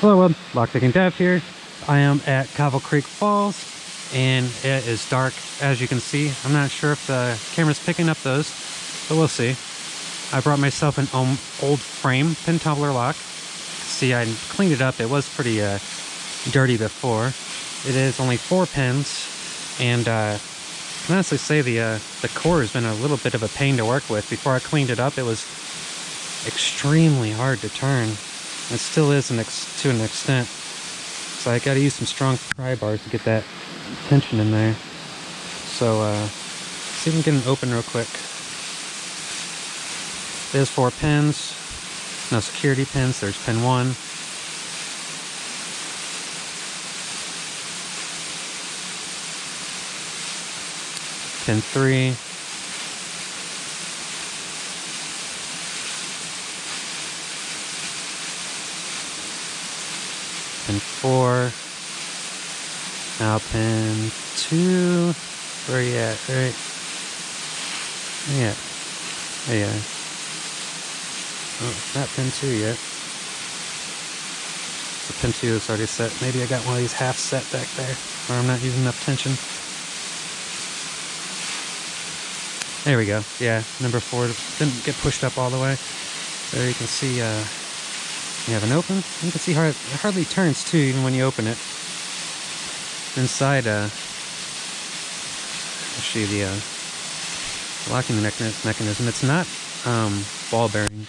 Hello, Web. Lockpicking Dev here. I am at Cavo Creek Falls, and it is dark, as you can see. I'm not sure if the camera's picking up those, but we'll see. I brought myself an old frame pin tumbler lock. See, I cleaned it up. It was pretty uh, dirty before. It is only four pins, and uh, I can honestly say the uh, the core has been a little bit of a pain to work with. Before I cleaned it up, it was extremely hard to turn. It still is an to an extent. So I gotta use some strong pry bars to get that tension in there. So uh, see if we can get it open real quick. There's four pins. No security pins. There's pin one. Pin three. Pin four. Now pin two. Where are you at? Right. Yeah. There you are. Oh, not pin two yet. So pin two is already set. Maybe I got one of these half set back there, or I'm not using enough tension. There we go. Yeah, number four didn't get pushed up all the way. There you can see uh, you have an open. You can see how it hardly turns too, even when you open it. Inside, uh, I'll show you the uh, locking mechanism. It's not um, ball bearing.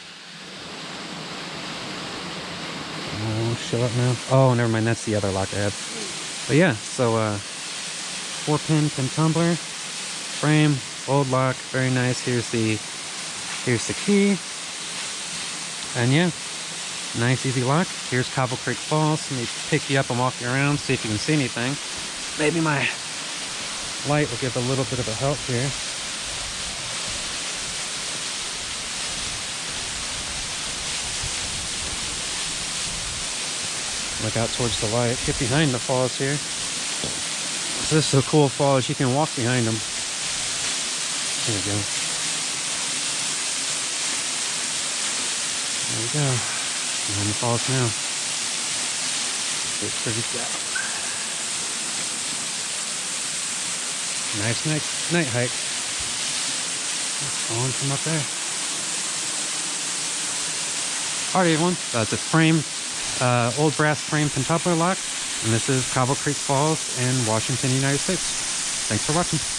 Oh, show up now. Oh, never mind. That's the other lock I have. But yeah, so uh, four pin pin tumbler, frame, old lock, very nice. Here's the here's the key, and yeah, Nice easy lock. Here's Cobble Creek Falls. Let me pick you up and walk you around, see if you can see anything. Maybe my light will give a little bit of a help here. Look out towards the light. Get behind the falls here. So this is a cool falls. You can walk behind them. There we go. There we go. Behind the falls now. It's pretty down. Nice night, night hike. falling from up there. Alright everyone, that's a frame, uh, old brass frame pin tumbler lock. And this is Cavo Creek Falls in Washington, United States. Thanks for watching.